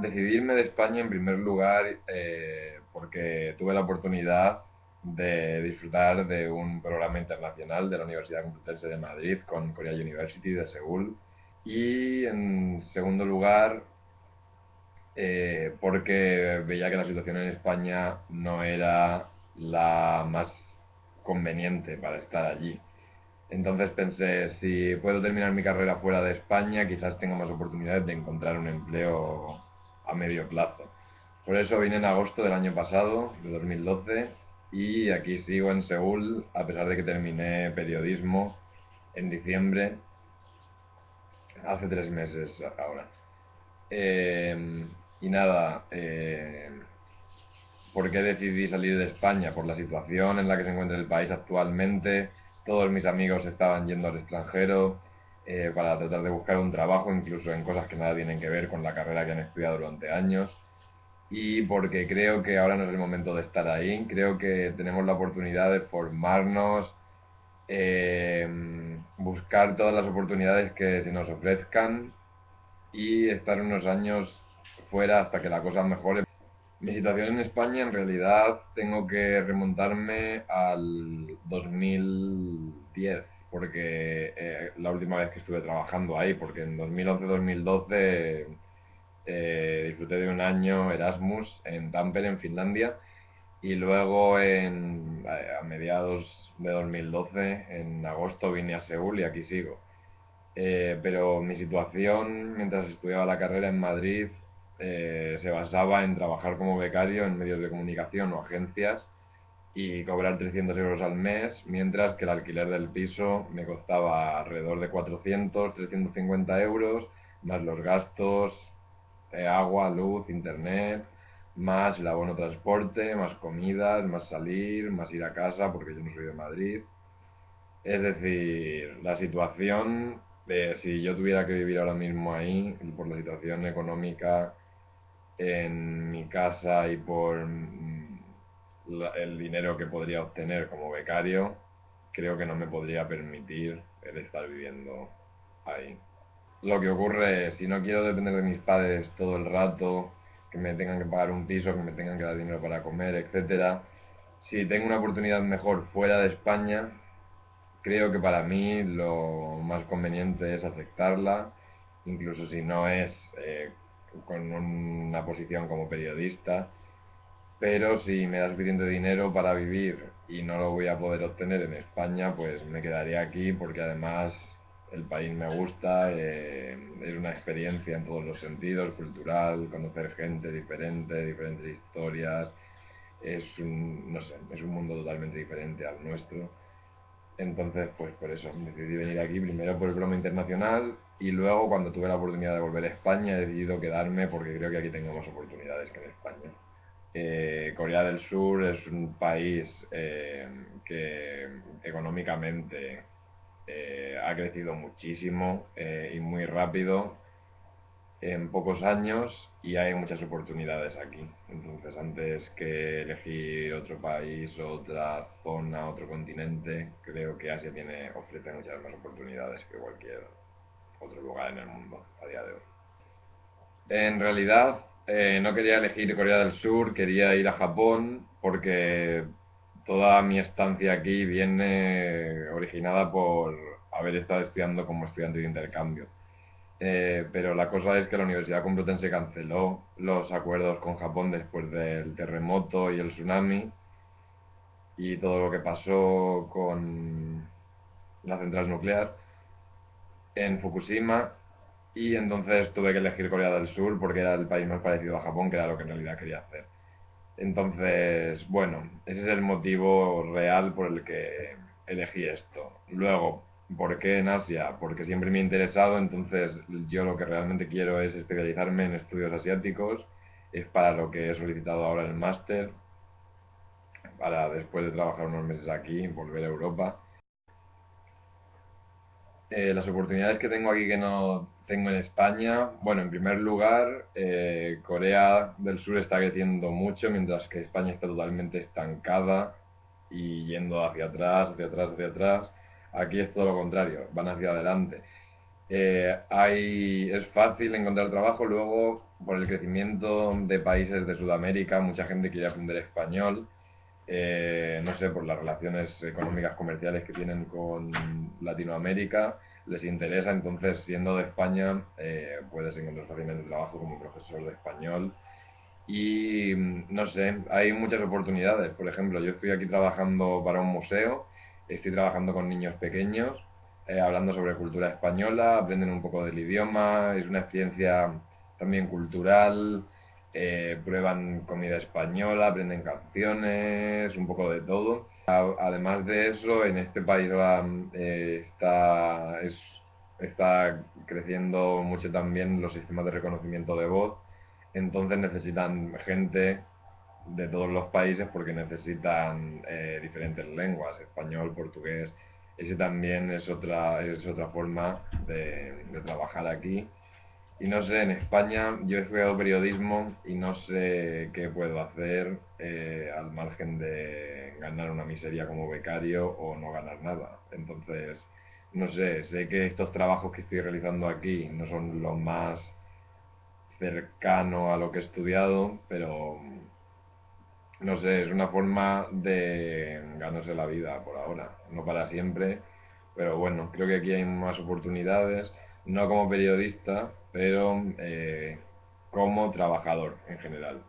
decidirme de España en primer lugar eh, porque tuve la oportunidad de disfrutar de un programa internacional de la Universidad Complutense de Madrid con Korea University de Seúl. Y en segundo lugar, eh, porque veía que la situación en España no era la más conveniente para estar allí. Entonces pensé, si puedo terminar mi carrera fuera de España, quizás tenga más oportunidades de encontrar un empleo a medio plazo. Por eso vine en agosto del año pasado, de 2012, y aquí sigo en Seúl, a pesar de que terminé periodismo en diciembre, hace tres meses ahora. Eh, y nada, eh, ¿por qué decidí salir de España? Por la situación en la que se encuentra el país actualmente. Todos mis amigos estaban yendo al extranjero eh, para tratar de buscar un trabajo, incluso en cosas que nada tienen que ver con la carrera que han estudiado durante años. Y porque creo que ahora no es el momento de estar ahí. Creo que tenemos la oportunidad de formarnos, eh, buscar todas las oportunidades que se nos ofrezcan y estar unos años fuera hasta que la cosa mejore. Mi situación en España, en realidad, tengo que remontarme al 2010, porque eh, la última vez que estuve trabajando ahí, porque en 2011-2012 eh, disfruté de un año Erasmus en Tampere, en Finlandia, y luego en, a mediados de 2012, en agosto, vine a Seúl y aquí sigo. Eh, pero mi situación mientras estudiaba la carrera en Madrid eh, se basaba en trabajar como becario en medios de comunicación o agencias y cobrar 300 euros al mes, mientras que el alquiler del piso me costaba alrededor de 400, 350 euros, más los gastos, de agua, luz, internet, más el abono transporte, más comidas, más salir, más ir a casa, porque yo no soy de Madrid. Es decir, la situación de si yo tuviera que vivir ahora mismo ahí, por la situación económica en mi casa y por mm, el dinero que podría obtener como becario, creo que no me podría permitir el estar viviendo ahí. Lo que ocurre es, si no quiero depender de mis padres todo el rato, que me tengan que pagar un piso, que me tengan que dar dinero para comer, etc. Si tengo una oportunidad mejor fuera de España, creo que para mí lo más conveniente es aceptarla, incluso si no es eh, con una posición como periodista, pero si me da suficiente dinero para vivir y no lo voy a poder obtener en España, pues me quedaré aquí porque además el país me gusta, eh, es una experiencia en todos los sentidos, cultural, conocer gente diferente, diferentes historias, es un, no sé, es un mundo totalmente diferente al nuestro. Entonces, pues por eso decidí venir aquí, primero por el broma internacional y luego, cuando tuve la oportunidad de volver a España, he decidido quedarme porque creo que aquí tengo más oportunidades que en España. Eh, Corea del Sur es un país eh, que económicamente eh, ha crecido muchísimo y muy rápido en pocos años y hay muchas oportunidades aquí. Entonces, antes que elegir otro país, otra zona, otro continente, creo que Asia tiene, ofrece muchas más oportunidades que cualquier otro lugar en el mundo a día de hoy. En realidad, eh, no quería elegir Corea del Sur, quería ir a Japón porque toda mi estancia aquí viene originada por haber estado estudiando como estudiante de intercambio. Eh, pero la cosa es que la Universidad Complutense canceló los acuerdos con Japón después del terremoto y el tsunami y todo lo que pasó con la central nuclear en Fukushima y entonces tuve que elegir Corea del Sur porque era el país más parecido a Japón, que era lo que en realidad quería hacer. Entonces, bueno, ese es el motivo real por el que elegí esto. Luego, ¿por qué en Asia? Porque siempre me ha interesado, entonces yo lo que realmente quiero es especializarme en estudios asiáticos, es para lo que he solicitado ahora el máster, para después de trabajar unos meses aquí, volver a Europa eh, las oportunidades que tengo aquí que no tengo en España, bueno, en primer lugar, eh, Corea del Sur está creciendo mucho, mientras que España está totalmente estancada y yendo hacia atrás, hacia atrás, hacia atrás. Aquí es todo lo contrario, van hacia adelante. Eh, hay, es fácil encontrar trabajo, luego por el crecimiento de países de Sudamérica, mucha gente quiere aprender español, eh, no sé, por las relaciones económicas comerciales que tienen con Latinoamérica, les interesa, entonces siendo de España eh, puedes encontrar fácilmente trabajo como profesor de español. Y no sé, hay muchas oportunidades. Por ejemplo, yo estoy aquí trabajando para un museo, estoy trabajando con niños pequeños, eh, hablando sobre cultura española, aprenden un poco del idioma, es una experiencia también cultural, eh, prueban comida española, aprenden canciones, un poco de todo. Además de eso, en este país eh, está, está creciendo mucho también los sistemas de reconocimiento de voz, entonces necesitan gente de todos los países porque necesitan eh, diferentes lenguas, español, portugués. Ese también es otra, es otra forma de trabajar aquí y no sé, en España yo he estudiado periodismo y no sé qué puedo hacer eh, al margen de ganar una miseria como becario o no ganar nada. Entonces, no sé, sé que estos trabajos que estoy realizando aquí no son lo más cercano a lo que he estudiado, pero no sé, es una forma de ganarse la vida por ahora, no para siempre, pero bueno, creo que aquí hay más oportunidades no como periodista, pero eh, como trabajador en general.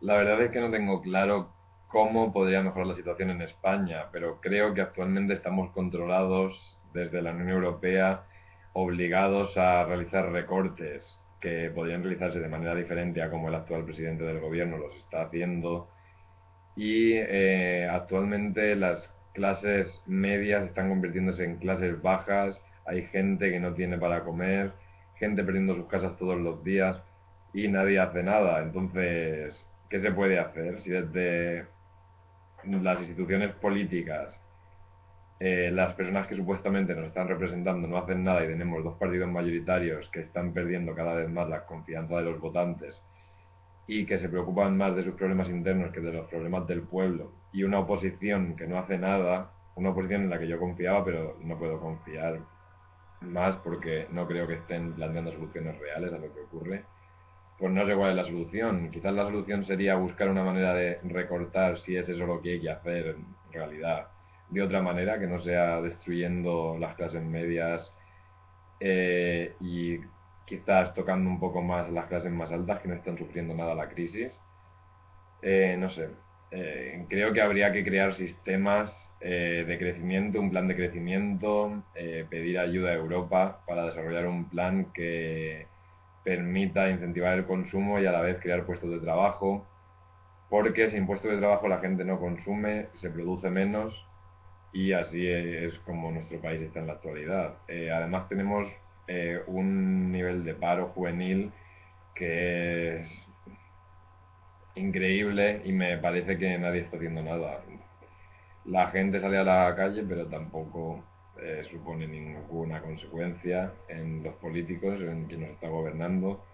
La verdad es que no tengo claro cómo podría mejorar la situación en España, pero creo que actualmente estamos controlados desde la Unión Europea, obligados a realizar recortes que podrían realizarse de manera diferente a como el actual presidente del gobierno los está haciendo. Y eh, actualmente las clases medias están convirtiéndose en clases bajas hay gente que no tiene para comer, gente perdiendo sus casas todos los días y nadie hace nada. Entonces, ¿qué se puede hacer si desde las instituciones políticas eh, las personas que supuestamente nos están representando no hacen nada y tenemos dos partidos mayoritarios que están perdiendo cada vez más la confianza de los votantes y que se preocupan más de sus problemas internos que de los problemas del pueblo y una oposición que no hace nada, una oposición en la que yo confiaba pero no puedo confiar más porque no creo que estén planteando soluciones reales a lo que ocurre, pues no sé cuál es la solución. Quizás la solución sería buscar una manera de recortar si es eso lo que hay que hacer en realidad de otra manera, que no sea destruyendo las clases medias eh, y quizás tocando un poco más las clases más altas que no están sufriendo nada la crisis. Eh, no sé, eh, creo que habría que crear sistemas eh, de crecimiento, un plan de crecimiento, eh, pedir ayuda a Europa para desarrollar un plan que permita incentivar el consumo y a la vez crear puestos de trabajo, porque sin puestos de trabajo la gente no consume, se produce menos y así es como nuestro país está en la actualidad. Eh, además tenemos un nivel de paro juvenil que es increíble y me parece que nadie está haciendo nada la gente sale a la calle, pero tampoco eh, supone ninguna consecuencia en los políticos, en quien nos está gobernando.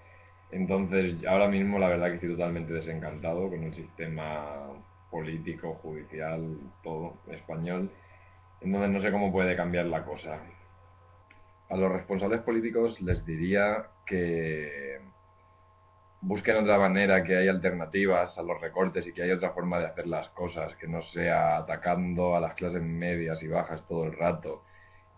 Entonces, ahora mismo la verdad que estoy totalmente desencantado con el sistema político, judicial, todo español. Entonces no sé cómo puede cambiar la cosa. A los responsables políticos les diría que busquen otra manera, que hay alternativas a los recortes y que hay otra forma de hacer las cosas, que no sea atacando a las clases medias y bajas todo el rato,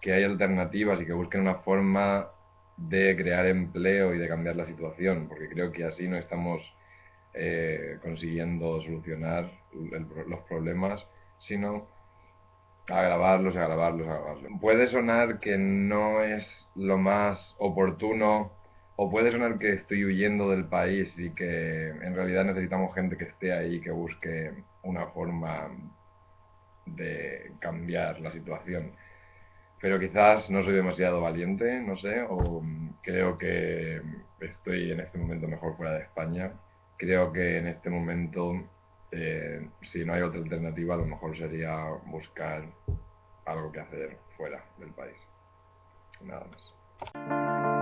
que hay alternativas y que busquen una forma de crear empleo y de cambiar la situación, porque creo que así no estamos eh, consiguiendo solucionar los problemas, sino agravarlos, agravarlos, agravarlos. Puede sonar que no es lo más oportuno o puede sonar que estoy huyendo del país y que en realidad necesitamos gente que esté ahí, que busque una forma de cambiar la situación. Pero quizás no soy demasiado valiente, no sé, o creo que estoy en este momento mejor fuera de España. Creo que en este momento, eh, si no hay otra alternativa, a lo mejor sería buscar algo que hacer fuera del país. Nada más.